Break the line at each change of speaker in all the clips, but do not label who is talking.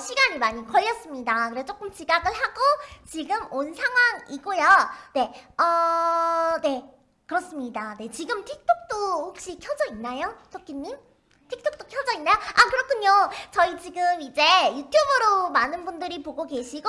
시간이 많이 걸렸습니다. 그래서 조금 지각을 하고 지금 온 상황이고요. 네, 어, 네 그렇습니다. 네 지금 틱톡도 혹시 켜져 있나요, 토끼님? 틱톡도 켜져 있나요? 아 그렇군요. 저희 지금 이제 유튜브로 많은 분들이 보고 계시고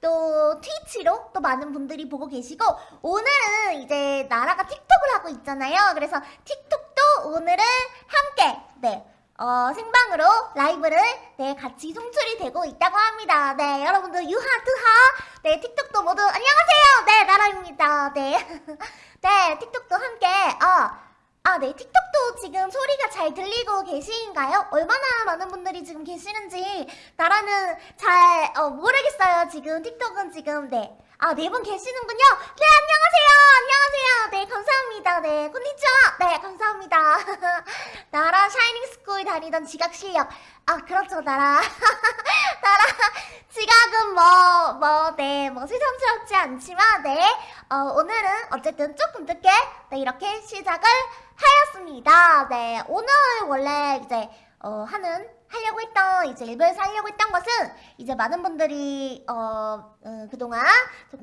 또 트위치로 또 많은 분들이 보고 계시고 오늘은 이제 나라가 틱톡을 하고 있잖아요. 그래서 틱톡도 오늘은 함께 네. 어, 생방으로 라이브를 네 같이 송출이 되고 있다고 합니다. 네 여러분들 유하 트하 네 틱톡도 모두 안녕하세요. 네 나라입니다. 네. 네 틱톡도 함께 어 아, 네. 틱톡도 지금 소리가 잘 들리고 계신가요? 얼마나 많은 분들이 지금 계시는지 나라는 잘 어, 모르겠어요. 지금 틱톡은 지금 네. 아, 네 분 계시는군요. 네, 안녕하세요. 안녕하세요. 네, 감사합니다. 네, こんにちは. 네, 감사합니다. 나라 샤이닝 스쿨 다니던 지각 실력. 아, 그렇죠, 나라. 나라 지각은 뭐, 뭐, 네, 뭐 새삼스럽지 않지만, 네. 어, 오늘은 어쨌든 조금 늦게 네, 이렇게 시작을 하였습니다. 네, 오늘 원래 이제 어, 하는 하려고 했던 이제 일부에서 하려고 했던 것은 이제 많은 분들이 어, 어 그동안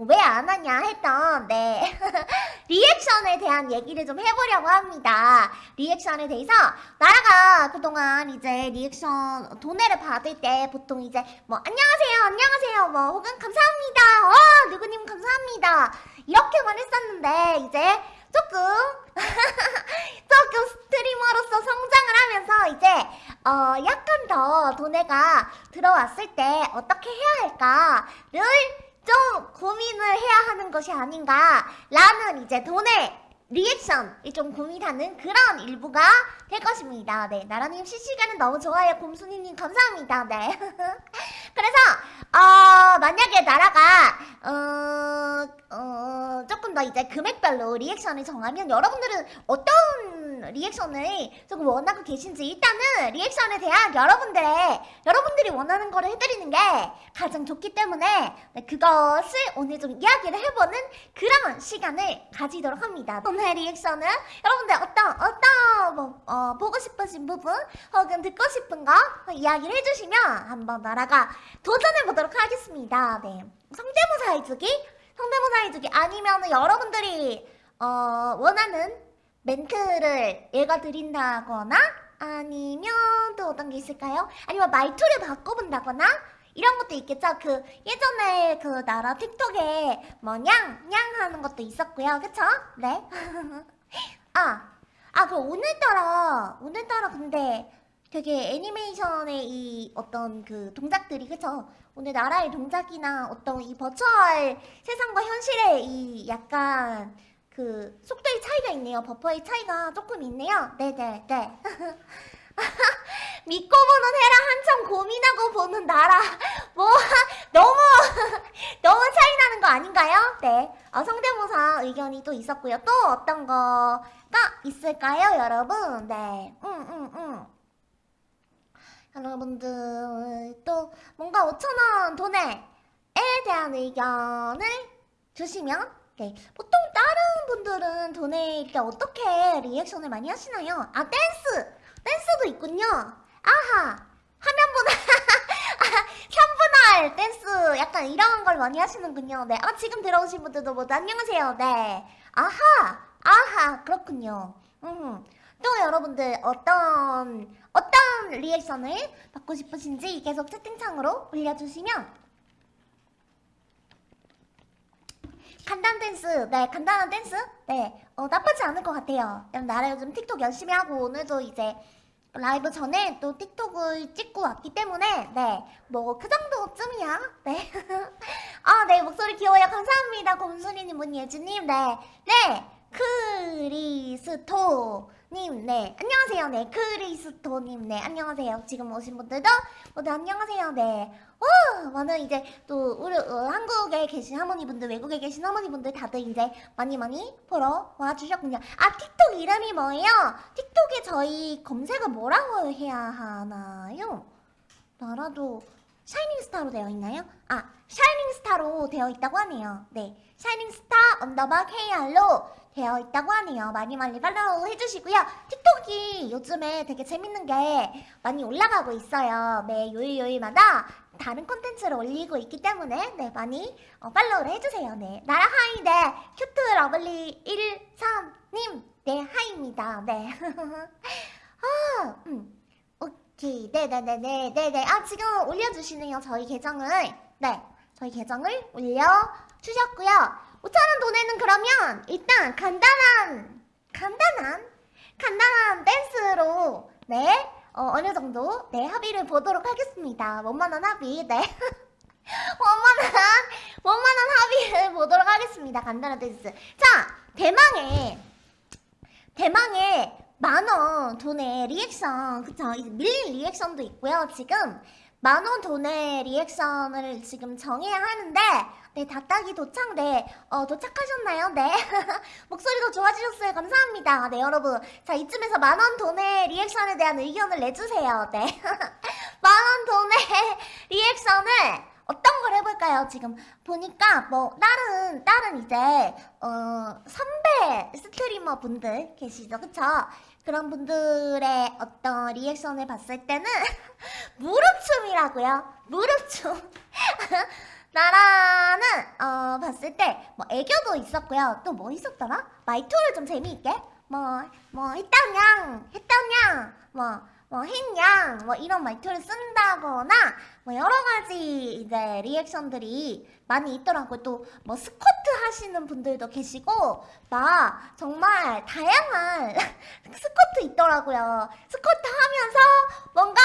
왜 안 하냐 했던 네. 리액션에 대한 얘기를 좀 해보려고 합니다. 리액션에 대해서 나라가 그동안 이제 리액션 도네를 받을 때 보통 이제 뭐 안녕하세요 안녕하세요. 뭐 혹은 감사합니다. 어 누구님 감사합니다. 이렇게만 했었는데 이제 조금 조금 스트리머로서 성장을 하면서 이제 어 약간 더 도네가 들어왔을 때 어떻게 해야 할까를 좀 고민을 해야 하는 것이 아닌가 라는 이제 돈의 리액션이 좀 고민하는 그런 일부가 될 것입니다. 네, 나라님 실시간은 너무 좋아요. 곰순이님 감사합니다. 네. 그래서 어, 만약에 나라가 어, 어, 조금 더 이제 금액별로 리액션을 정하면 여러분들은 어떤 리액션을 조금 원하고 계신지 일단은 리액션에 대한 여러분들의 여러분들이 원하는 거를 해드리는 게 가장 좋기 때문에 네, 그것을 오늘 좀 이야기를 해보는 그런 시간을 가지도록 합니다. 오늘 리액션은 여러분들 어떤 어떤 뭐 어, 보고 싶으신 부분 혹은 듣고 싶은 거 이야기를 해주시면 한번 나라가 도전해보도록 하겠습니다. 네. 성대모사 해주기? 성대모사 해주기 아니면 여러분들이 어, 원하는 멘트를 읽어드린다거나 아니면 또 어떤 게 있을까요? 아니면 말투를 바꿔본다거나 이런 것도 있겠죠? 그 예전에 그 나라 틱톡에 뭐냥 냥 하는 것도 있었고요. 그쵸? 네. 아, 아, 그 오늘따라 오늘따라 근데 되게 애니메이션의 이 어떤 그 동작들이 그쵸? 오늘 나라의 동작이나 어떤 이 버추얼 세상과 현실의 이 약간 그 속도의 차이가 있네요. 버퍼의 차이가 조금 있네요. 네네 네. 믿고 보는 해라 한참 고민하고 보는 나라 뭐 너무 너무 차이 나는 거 아닌가요? 네 어, 성대모사 의견이 또 있었고요. 또 어떤 거가 있을까요, 여러분? 네, 음, 음, 음. 여러분들 또 뭔가 5천원 돈에 대한 의견을 주시면 네, 보통 다른 분들은 도네 이렇게 어떻게 리액션을 많이 하시나요? 아 댄스! 댄스도 있군요. 아하! 화면보다 3분할 댄스 약간 이런 걸 많이 하시는군요. 네, 아 지금 들어오신 분들도 모두 안녕하세요. 네. 아하! 아하! 그렇군요. 음. 또 여러분들 어떤 어떤 리액션을 받고 싶으신지 계속 채팅창으로 올려주시면 간단 댄스 네 간단한 댄스? 네 어, 나쁘지 않을 것 같아요. 나라 요즘 틱톡 열심히 하고 오늘도 이제 라이브 전에 또 틱톡을 찍고 왔기 때문에 네 뭐 그 정도쯤이야. 네아네 목소리 귀여워요. 감사합니다. 곰순이님 문예주님. 네네 크리스토 님, 네. 안녕하세요. 네. 크리스토 님, 네. 안녕하세요. 지금 오신 분들도 모두 안녕하세요. 네. 와, 많은 이제 또 우리 어, 한국에 계신 할머니분들, 외국에 계신 할머니분들 다들 이제 많이 많이 보러 와주셨군요. 아, 틱톡 이름이 뭐예요? 틱톡에 저희 검색을 뭐라고 해야 하나요? 나라도 샤이닝 스타로 되어 있나요? 아, 샤이닝 스타로 되어 있다고 하네요. 네. 샤이닝 스타 언더바 KR로 되어 있다고 하네요. 많이 많이 팔로우 해주시고요. 틱톡이 요즘에 되게 재밌는 게 많이 올라가고 있어요. 네, 요일 요일마다 다른 콘텐츠를 올리고 있기 때문에 네, 많이 어, 팔로우를 해주세요. 네. 나라 hi, 네. 큐트 러블리 13님, 네, hi입니다. 네. 아, 음. 오케이. 네네네네. 네네. 아, 지금 올려주시네요. 저희 계정을. 네. 저희 계정을 올려주셨고요. 5천원 도네는 그러면 일단 간단한, 간단한, 간단한 댄스로, 네. 어, 어느 정도, 네. 합의를 보도록 하겠습니다. 원만한 합의, 네. 원만한, 원만한 합의를 보도록 하겠습니다. 간단한 댄스. 자, 대망의, 대망의 만원 도네 리액션 그쵸? 밀린 리액션도 있고요 지금. 만원 도네 리액션을 지금 정해야 하는데 네 다따기 도착 네 어 도착하셨나요? 네. 목소리도 좋아지셨어요. 감사합니다. 네 여러분. 자 이쯤에서 만원 도네 리액션에 대한 의견을 내주세요. 네. 만원 도네 리액션을 어떤 걸 해볼까요? 지금 보니까 뭐 다른 다른 이제 어 선배 스트리머 분들 계시죠, 그쵸? 그런 분들의 어떤 리액션을 봤을 때는 무릎춤이라고요. 무릎춤. 나라는 어 봤을 때 뭐 애교도 있었고요. 또 뭐 있었더라? 말투를 좀 재미있게 뭐뭐 했다냥 했다냥 뭐 뭐 했냥 뭐 이런 말투를 쓴다거나 뭐 여러 가지 이제 리액션들이 많이 있더라고요. 또 뭐 스쿼트 하시는 분들도 계시고 막 정말 다양한 스쿼트 있더라고요. 스쿼트 하면서 뭔가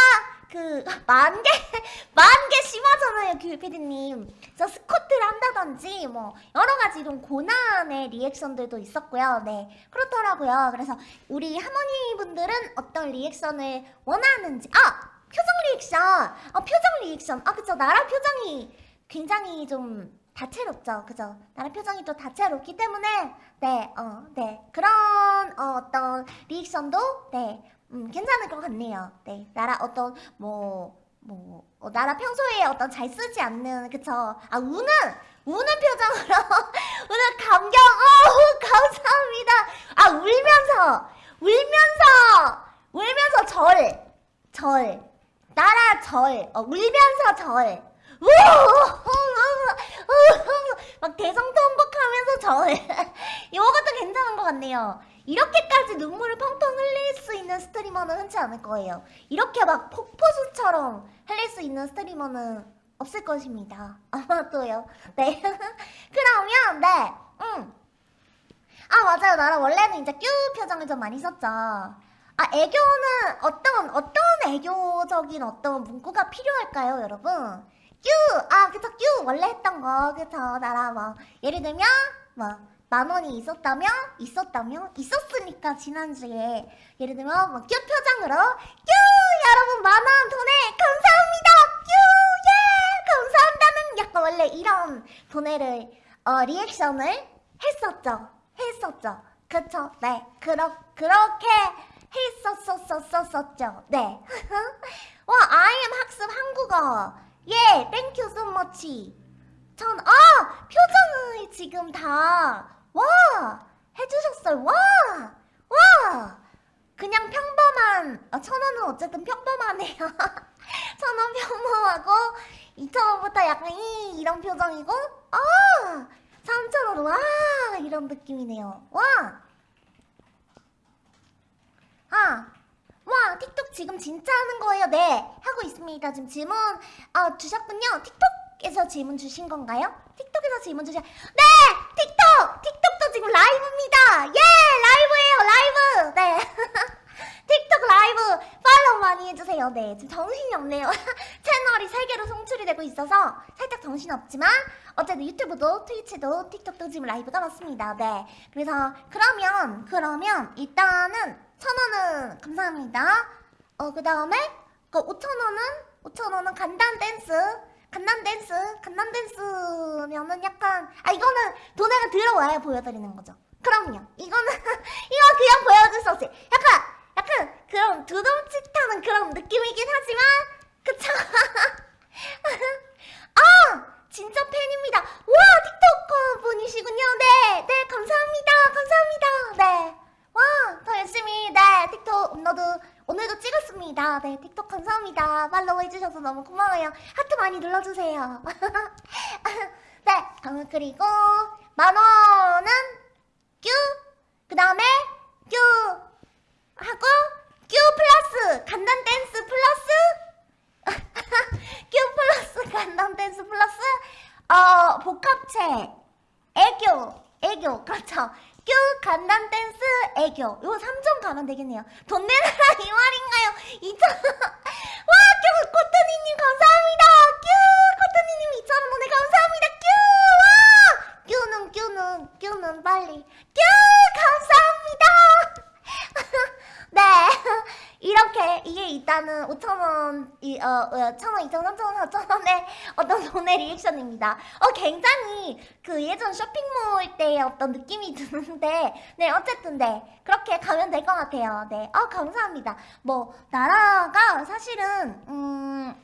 그 만개 만개 심하잖아요, 귤피디님. 저 스쿼트를 한다든지 뭐 여러 가지 이런 고난의 리액션들도 있었고요. 네 그렇더라고요. 그래서 우리 할머니 분들은 어떤 리액션을 원하는지 아! 표정 리액션! 아 표정 리액션! 아 그쵸. 나라 표정이 굉장히 좀 다채롭죠. 그죠 나라 표정이 또 다채롭기 때문에 네어네. 그런 어, 어떤 리액션도 네 음, 괜찮을 것 같네요 네 나라 어떤 뭐 뭐, 어, 나라 평소에 어떤 잘 쓰지 않는, 그쵸? 아, 우는, 우는 표정으로, 우는 감격, 어우, 감사합니다. 아, 울면서, 울면서, 울면서 절, 절, 나라 절, 어, 울면서 절, 막 대성통곡하면서 절. 이것도 괜찮은 것 같네요. 이렇게까지 눈물을 펑펑 흘릴 수 있는 스트리머는 흔치 않을 거예요. 이렇게 막 폭포수처럼 흘릴 수 있는 스트리머는 없을 것입니다. 아마도요. 네. 그러면 네. 음. 아 맞아요. 나랑 원래는 이제 뀨 표정을 좀 많이 썼죠. 아 애교는 어떤 어떤 애교적인 어떤 문구가 필요할까요, 여러분? 뀨! 아, 그쵸, 뀨! 원래 했던 거, 그쵸, 나라 뭐, 예를 들면, 뭐, 만 원이 있었다며? 있었다며? 있었으니까, 지난주에. 예를 들면, 뭐, 뀨 표정으로, 뀨! 여러분, 만원 도네 감사합니다! 뀨! 예! 감사한다는 약간 원래 이런 도네를, 어, 리액션을 했었죠. 했었죠. 그쵸, 네. 그러, 그렇게 했었었었었죠. 네. 와, I am 학습 한국어. 예, thank you so much. 전, 아! 표정을 지금 다, 와! 해주셨어요. 와! 와! 그냥 평범한, 아, 천 원은 어쨌든 평범하네요. 천원 평범하고, 이천 원부터 약간 이, 이런 표정이고, 아! 삼천 원, 와! 이런 느낌이네요. 와! 아! 와 틱톡 지금 진짜 하는 거예요? 네 하고 있습니다 지금 질문 어, 주셨군요 틱톡에서 질문 주신 건가요? 틱톡에서 질문 주신 네 틱톡 지금 라이브입니다. 예 라이브예요 라이브. 네. 틱톡 라이브. 팔로우 많이 해주세요. 네 지금 정신이 없네요. 채널이 세 개로 송출이 되고 있어서 살짝 정신 없지만 어쨌든 유튜브도 트위치도 틱톡도 지금 라이브가 맞습니다. 네. 그래서 그러면 그러면 일단은 천 원은 감사합니다. 어, 그 다음에 그 5천 원은 5천 원은 간단 댄스. 간난댄스 간난댄스면은 약간 아 이거는 돈에가 들어와야 보여드리는 거죠. 그럼요. 이거는 이거 그냥 보여줄 수 없어요. 약간 약간 그런 두둠칫하는 그런 느낌이긴 하지만 그쵸? 아 진짜 팬입니다. 와 틱톡커 분이시군요. 네네 네, 감사합니다. 감사합니다. 네와더 열심히 네 틱톡 업로드 오늘도 찍었습니다. 네 틱톡 감사합니다. 팔로우 해주셔서 너무 고마워요. 하트 많이 눌러주세요. 네, 어, 그리고 만 원은 큐, 그 다음에 큐 하고 큐 플러스 간단 댄스 플러스 큐 플러스 간단 댄스 플러스 어 복합체 애교 애교 그렇죠 큐 간단 댄스 애교 요 3점 가면 되겠네요 돈 내놔라 이 말인가요 2점 와큐 코트니님 감사합니다 큐 코트니님 2천원 보내 감사합니다 큐와 큐는 큐는 큐는 빨리 큐 감사합니다 네 이렇게 이게 일단은 5천원 이, 어, 어, 1,000원, 2,000원, 3,000원, 4,000원의 어떤 돈의 리액션입니다 어 굉장히 그 예전 쇼핑몰 때의 어떤 느낌이 드는데 네 어쨌든 네 그렇게 가면 될 것 같아요 네 어 감사합니다 뭐 나라가 사실은 음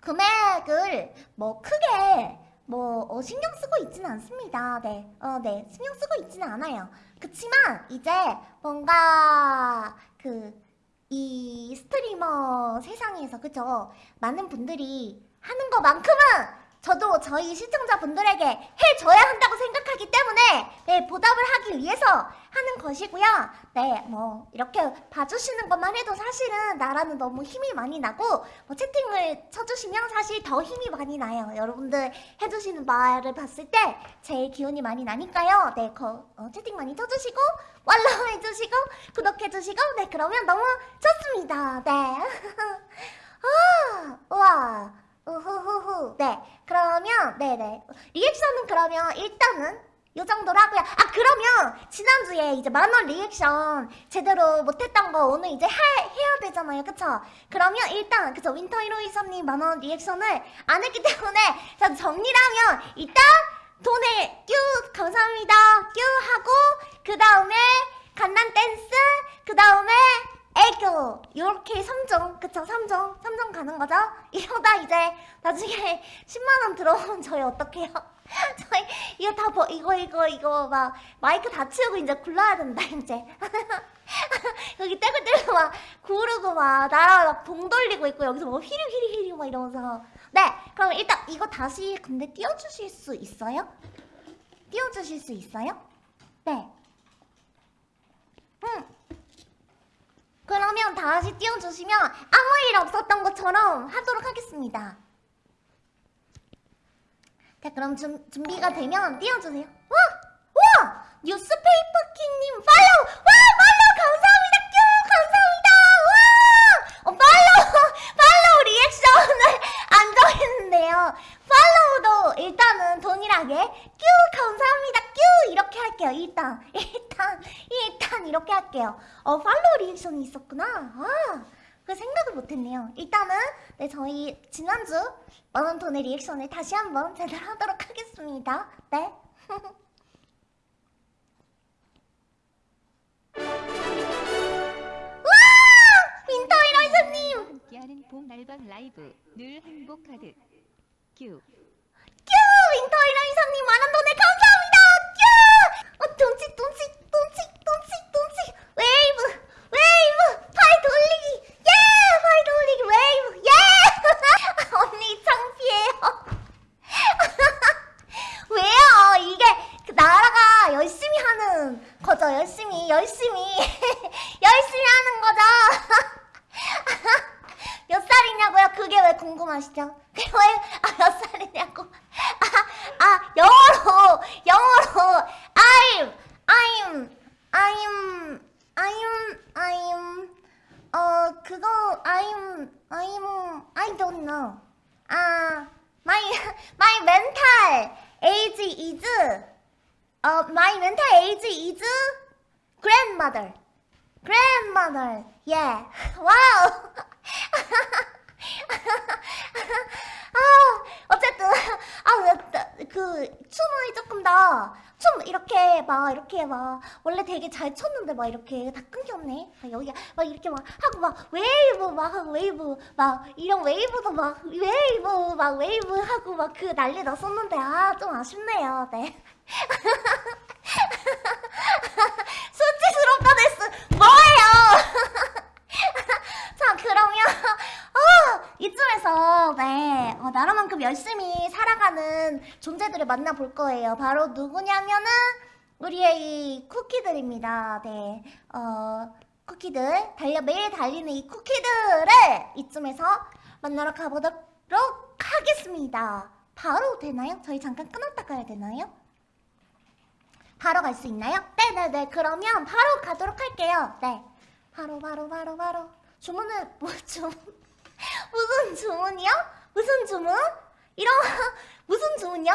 금액을 뭐 크게 뭐 어, 신경 쓰고 있지는 않습니다. 네, 어, 네, 신경 쓰고 있지는 않아요. 그치만 이제 뭔가 그 이 스트리머 세상에서 그죠? 많은 분들이 하는 것만큼은 저도 저희 시청자분들에게 해줘야 한다고 생각하기 때문에 네, 보답을 하기 위해서 하는 것이고요. 네, 뭐 이렇게 봐주시는 것만 해도 사실은 나라는 너무 힘이 많이 나고 뭐 채팅을 쳐주시면 사실 더 힘이 많이 나요. 여러분들 해주시는 말을 봤을 때 제일 기운이 많이 나니까요. 네, 거, 어, 채팅 많이 쳐주시고 팔로우 해주시고 구독해주시고 네, 그러면 너무 좋습니다. 네. 아, 우와. 우후후후. 네. 그러면, 네네. 리액션은 그러면 일단은 요 정도로 하고요. 아, 그러면 지난주에 이제 만원 리액션 제대로 못했던 거 오늘 이제 해, 해야 되잖아요. 그쵸? 그러면 일단, 그쵸? 윈터 히로이선님 만원 리액션을 안 했기 때문에 자, 정리를 하면 일단 도네 뀨 감사합니다. 뀨 하고 그 다음에 갓난 댄스 그 다음에 애교 요렇게 3종 그쵸 3종 3종 가는 거죠? 이러다 이제 나중에 10만원 들어오면 저희 어떡해요? 저희 이거 다 버, 이거 이거 이거 막 마이크 다 치우고 이제 굴러야 된다 이제 여기 떼굴떼굴 막 구르고 막 나라 막봉 돌리고 있고 여기서 뭐 휘리 휘리 휘리 막 이러면서 네 그럼 일단 이거 다시 근데 띄워주실 수 있어요? 띄워주실 수 있어요? 네 응. 그러면 다시 띄워주시면 아무 일 없었던 것처럼 하도록 하겠습니다. 자 그럼 준, 준비가 되면 띄워주세요. 와! 와! 뉴스페이퍼킹님 팔로우! 와! 팔로우 감사합니다! 큐! 감사합니다! 와! 어, 팔로우! 팔로우 리액션을 안 정했는데요. 팔로우도 일단은 동일하게 큐! 감사합니다! 큐! 이렇게 할게요. 일단 이렇게 할게요. 어 팔로우 리액션이 있었구나. 아, 그 생각을 못했네요. 일단은 네 저희 지난주 만원 도네 리액션을 다시 한번 제대로 하도록 하겠습니다. 네. 와! 윈터 이러이사님!
함께하는 봄 날방 라이브 늘 행복하듯 큐
큐! 윈터 이러이사님 만원 돈에 감사합니다! 큐! 어, 똥치 똥치 똥치 똥치 똥치 웨이브 웨이브 파이 돌리기 예! 파이 돌리기 웨이브 예! 언니 창피해요 왜요? 이게 그 나라가 열심히 하는 거죠 열심히 열심히 열심히 하는 거죠 몇 살이냐고요? 그게 왜 궁금하시죠? 그게 왜, 아, 몇 살이냐고? 아, 아, 영어로, 영어로, I'm, I'm, I'm, I'm, 어, 그거, I'm, I'm, I don't know. 아, my, my mental age is, 어, my mental age is grandmother. grandmother. Yeah. wow. 아, 어쨌든 아, 그 춤을 조금 더 춤 이렇게 막 이렇게 막 원래 되게 잘 췄는데 막 이렇게 다 끊겼네. 막 여기가 막 이렇게 막 하고 막 웨이브 막 웨이브 막 이런 웨이브도 막 웨이브 막 웨이브 하고 막 그 난리 났었는데 아 좀 아쉽네요. 네. 수치스럽다 됐어. 뭐예요? 자 열심히 살아가는 존재들을 만나볼 거예요. 바로 누구냐면은 우리의 이 쿠키들입니다. 네, 어, 쿠키들 달려 매일 달리는 이 쿠키들을 이쯤에서 만나러 가보도록 하겠습니다. 바로 되나요? 저희 잠깐 끊었다 가야 되나요? 바로 갈 수 있나요? 네네네 그러면 바로 가도록 할게요 네 바로 바로 바로 바로 주문은 뭐 주문 무슨 주문이요? 무슨 주문? 이런 무슨 주문이요?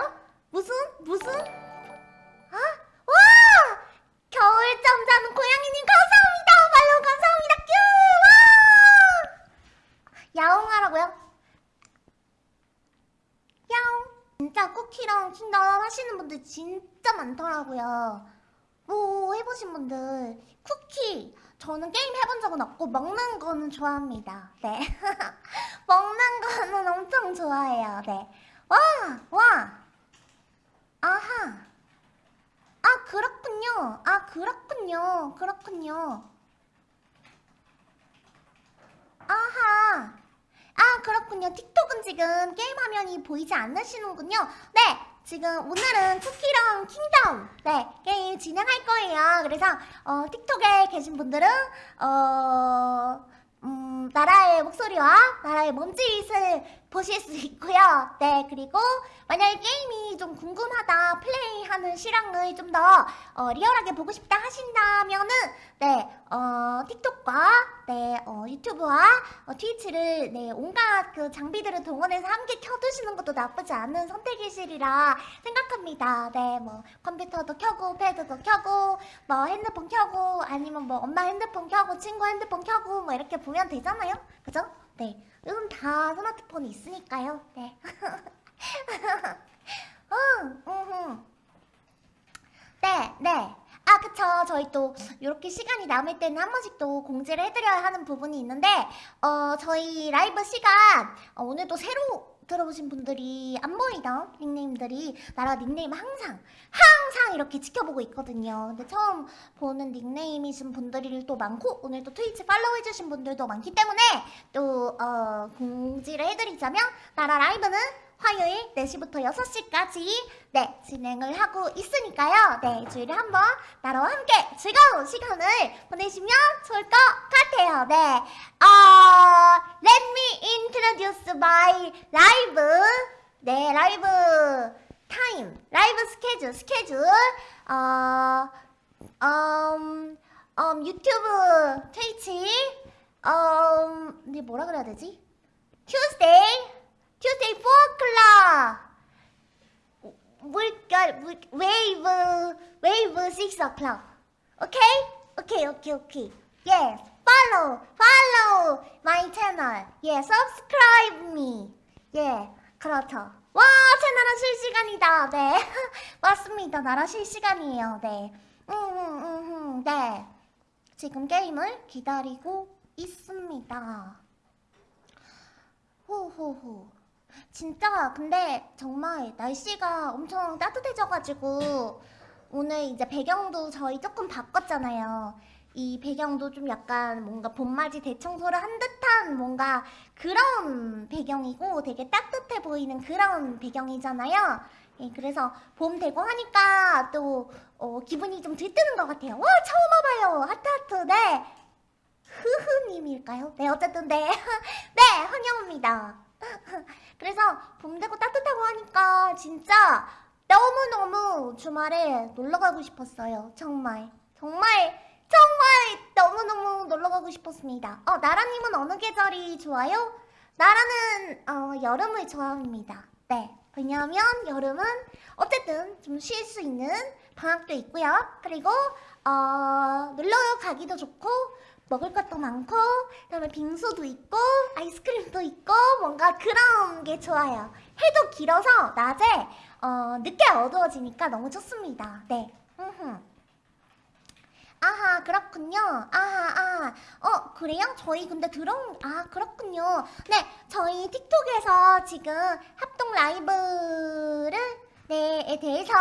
무슨 무슨 아? 와 겨울 잠 자는 고양이님 감사합니다 말로 감사합니다 큐 와! 야옹하라고요? 야옹 진짜 쿠키랑 킹덤 하시는 분들 진짜 많더라고요. 뭐 해보신 분들 쿠키 저는 게임 해본 적은 없고 먹는 거는 좋아합니다. 네 엄청 좋아해요. 네 와, 와, 아하. 아 그렇군요. 아 그렇군요. 그렇군요. 아하. 아 그렇군요 틱톡은 지금 게임 화면이 보이지 않으시는군요 네 지금 오늘은 쿠키런 킹덤 네 게임 진행할 거예요 그래서 어, 틱톡에 계신 분들은 어, 음, 나라의 목소리와 나라의 몸짓을 보실 수 있고요 네 그리고 만약에 게임이 좀 궁금하다 플레이하는 실황을 좀 더 어, 리얼하게 보고 싶다 하신다면은 네 어, 틱톡과 네 어, 유튜브와 어, 트위치를 네 온갖 그 장비들을 동원해서 함께 켜두시는 것도 나쁘지 않은 선택이시리라 생각합니다. 네, 뭐 컴퓨터도 켜고 패드도 켜고 뭐 핸드폰 켜고 아니면 뭐 엄마 핸드폰 켜고 친구 핸드폰 켜고 뭐 이렇게 보면 되잖아요. 그죠? 네, 요즘 다 스마트폰이 있으니까요. 네. 음, 음, 네, 네. 아, 그쵸. 저희 또, 이렇게 시간이 남을 때는 한 번씩 또 공지를 해드려야 하는 부분이 있는데, 어, 저희 라이브 시간, 어, 오늘도 새로 들어오신 분들이 안 보이던 닉네임들이 나라 닉네임 항상, 항상 이렇게 지켜보고 있거든요. 근데 처음 보는 닉네임이신 분들이 또 많고, 오늘 또 트위치 팔로우 해주신 분들도 많기 때문에, 또, 어, 공지를 해드리자면, 나라 라이브는 화요일 4시부터 6시까지 네 진행을 하고 있으니까요. 네 주일에 한번 나라와 함께 즐거운 시간을 보내시면 좋을 것 같아요. 네. 어, Let me introduce my live. 네 live time live schedule schedule. 어, 음, 음, 유튜브 트위치. 음, 네 뭐라 그래야 되지? Tuesday Tuesday 4 o'clock. 물결, 물, 웨이브, 웨이브 6 o'clock. Okay? Okay, okay, okay. Yes. Follow, follow my channel. Yeah, subscribe me. Yeah, 그렇죠. 와, 제 나라 실시간이다. 네. 맞습니다. 나라 실시간이에요. 네. 음, 음, 음, 음, 네. 지금 게임을 기다리고 있습니다. 호호호. 진짜 근데 정말 날씨가 엄청 따뜻해져가지고 오늘 이제 배경도 저희 조금 바꿨잖아요. 이 배경도 좀 약간 뭔가 봄맞이 대청소를 한 듯한 뭔가 그런 배경이고 되게 따뜻해 보이는 그런 배경이잖아요. 예, 그래서 봄 되고 하니까 또 어, 기분이 좀 들뜨는 것 같아요. 와 처음 와봐요. 하트하트 네. 흐흐님일까요? 네 어쨌든 네. 네 환영합니다. 그래서 봄 되고 따뜻하고 하니까 진짜 너무너무 주말에 놀러 가고 싶었어요. 정말. 정말 정말 너무너무 놀러 가고 싶었습니다. 어, 나라님은 어느 계절이 좋아요? 나라는 어, 여름을 좋아합니다. 네. 왜냐하면 여름은 어쨌든 좀 쉴 수 있는 방학도 있고요. 그리고 어, 놀러 가기도 좋고 먹을 것도 많고 그다음에 빙수도 있고 아이스크림도 있고 뭔가 그런 게 좋아요. 해도 길어서 낮에 어, 늦게 어두워지니까 너무 좋습니다. 네. 아하 그렇군요. 아하 아. 어 그래요? 저희 근데 들어온 아 그렇군요. 네 저희 틱톡에서 지금 합동 라이브를 네에 대해서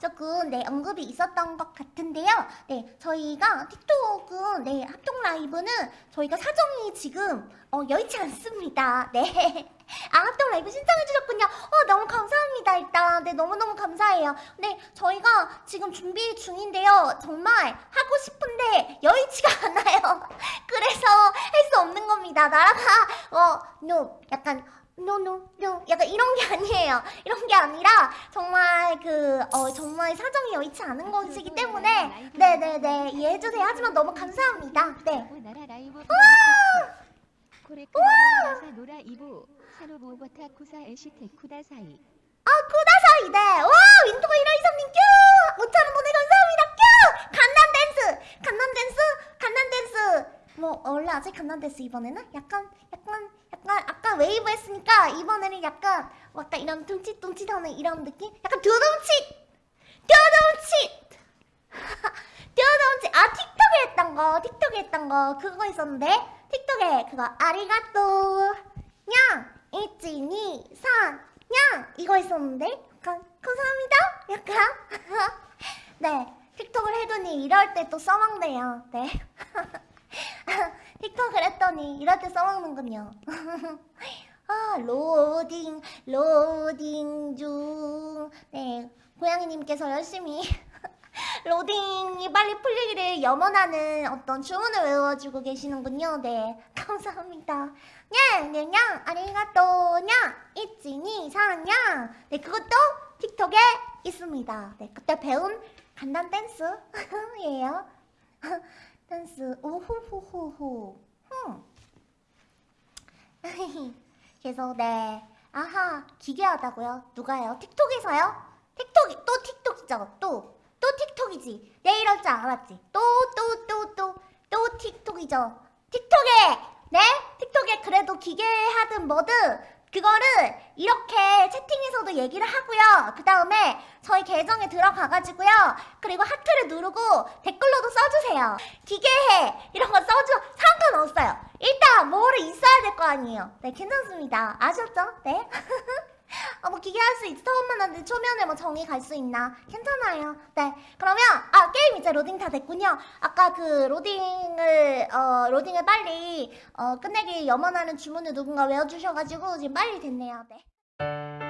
조금 네 언급이 있었던 것 같은데요. 네 저희가 틱톡은 네 합동 라이브는 저희가 사정이 지금 어, 여의치 않습니다. 네. 아 합동 라이브 신청해 주셨군요. 어 너무 감사합니다. 일단 네 너무 너무 감사해요. 네 저희가 지금 준비 중인데요. 정말 하고 싶은데 여의치가 않아요. 그래서 할 수 없는 겁니다. 나라가 어 no 약간 no no 약간 이런 게 아니에요. 이런 게 아니라 정말 그 어 정말 사정이 여의치 않은 것이기 때문에 네네네. 이해해 주세요. 하지만 너무 감사합니다. 네.
쿠다 사이
아 쿠다사이 네. 와 윈터가 이라이사님 큐 5천원 보내 감사합니다. 큐 간단 댄스! 간단 댄스! 간단 댄스! 뭐 원래 아직 간단 댄스 이번에는 약간 약간 약간 웨이브 했으니까 이번에는 약간 뭐 약간 이런 둠칫둠칫하는 이런 느낌? 약간 두둠칫! 두둠칫! 두둠칫! 아 틱톡에 했던 거 틱톡에 했던 거 그거 있었는데? 틱톡에 그거 ありがとう にゃん いち に さん にゃん 이거 있었는데? 약간 감사합니다. 약간. 네 틱톡을 해더니 이럴 때 또 써먹네요. 네 틱톡을 했더니 이럴 때 써먹는군요 아 로딩 로딩 중 네 고양이님께서 열심히 로딩이 빨리 풀리기를 염원하는 어떤 주문을 외워주고 계시는군요. 네, 감사합니다. 냥냥냥 아리가또 냥 이찌니 사냥 네, 그것도 틱톡에 있습니다. 네, 그때 배운 간단 댄스예요. 댄스. 오호호호호. 흠. 그래서 네. 아하 기괴하다고요? 누가요? 틱톡에서요? 틱톡이 또 틱톡이죠? 또. 또 틱톡이지. 내 이럴 줄 알았지. 또 또 또 또. 또 틱톡이죠. 틱톡에! 네? 틱톡에 그래도 기괴하든 뭐든 그거를 이렇게 채팅에서도 얘기를 하고요. 그 다음에 저희 계정에 들어가가지고요. 그리고 하트를 누르고 댓글로도 써주세요. 기계해! 이런 거 써줘 상관없어요. 일단 뭐를 있어야 될 거 아니에요. 네 괜찮습니다. 아셨죠? 네 아, 뭐 기계 할 수 있어. 처음 만났는데 초면에 뭐 정이 갈 수 있나? 괜찮아요. 네. 그러면 아 게임 이제 로딩 다 됐군요. 아까 그 로딩을 어 로딩을 빨리 어 끝내기 염원하는 주문을 누군가 외워주셔가지고 지금 빨리 됐네요. 네